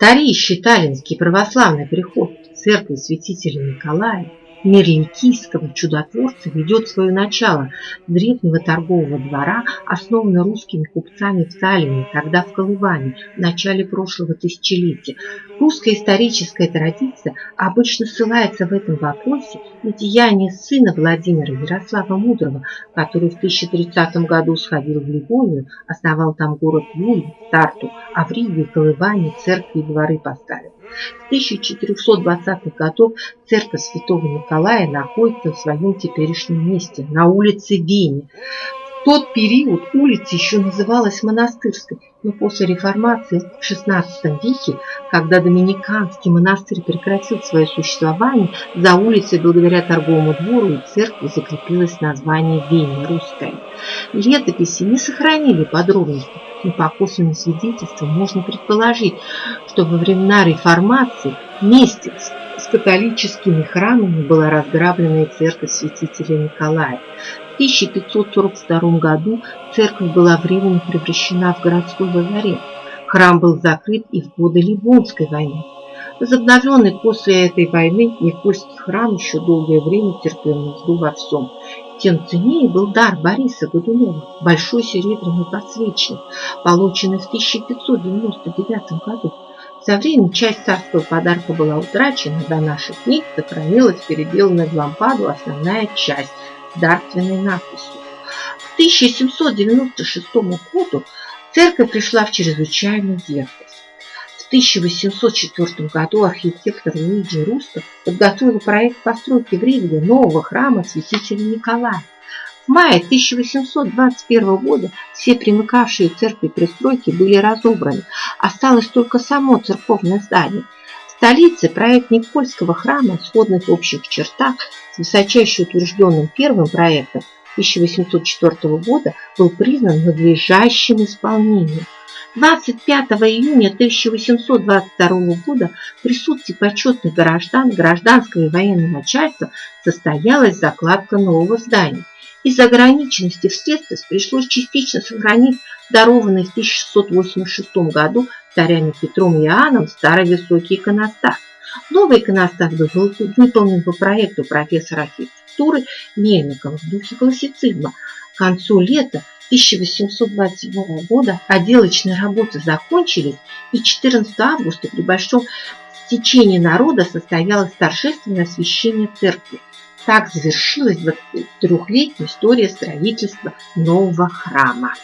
Вторищий Таллинский православный приход церкви святителя Николая Мерликийского чудотворца ведет свое начало древнего торгового двора, основанного русскими купцами в Таллине, тогда в Колыване, в начале прошлого тысячелетия. Русская историческая традиция обычно ссылается в этом вопросе на деяния сына Владимира Ярослава Мудрого, который в 1030 году сходил в Ливонию, основал там город Юль, Тарту, а в Риге и Колыване церкви и дворы поставил. С 1420-х годов церковь святого Николая находится в своем теперешнем месте, на улице Вене. В тот период улица еще называлась Монастырской, но после реформации в XVI веке, когда Доминиканский монастырь прекратил свое существование, за улицей благодаря торговому двору и церкви закрепилось название Вене русское. Летописи не сохранили подробности, но по косвенным свидетельствам можно предположить, что во времена реформации вместе с католическими храмами была разграблена и церковь святителя Николая. В 1542 году церковь была временно превращена в городской лазарет. Храм был закрыт и в годы Ливонской войны. Возобновленный после этой войны Никольский храм еще долгое время терпел нужду во всем. Тем ценнее был дар Бориса Годунова, большой серебряный подсвечник, полученный в 1599 году. Со временем часть царского подарка была утрачена, до наших дней сохранилась переделанная в лампаду основная часть с дарственной надписью. К 1796 году церковь пришла в чрезвычайную. В 1804 году архитектор Луиджи Руста подготовил проект постройки в Риге нового храма святителя Николая. В мае 1821 года все примыкавшие к церкви пристройки были разобраны. Осталось только само церковное здание. В столице проект Никольского храма, в общих чертах, с высочайше утвержденным первым проектом 1804 года, был признан надлежащим исполнением. 25 июня 1822 года в присутствии почетных граждан, гражданского и военного начальства состоялась закладка нового здания. Из-за ограниченности в средствах пришлось частично сохранить дарованный в 1686 году царями Петром и Иоанном старый высокий иконостас. Новый иконостас был выполнен по проекту профессора архитектуры Мельникова в духе классицизма. К концу лета 1827 года отделочные работы закончились, и 14 августа при большом стечении народа состоялось торжественное освящение церкви. Так завершилась 23-летняя история строительства нового храма.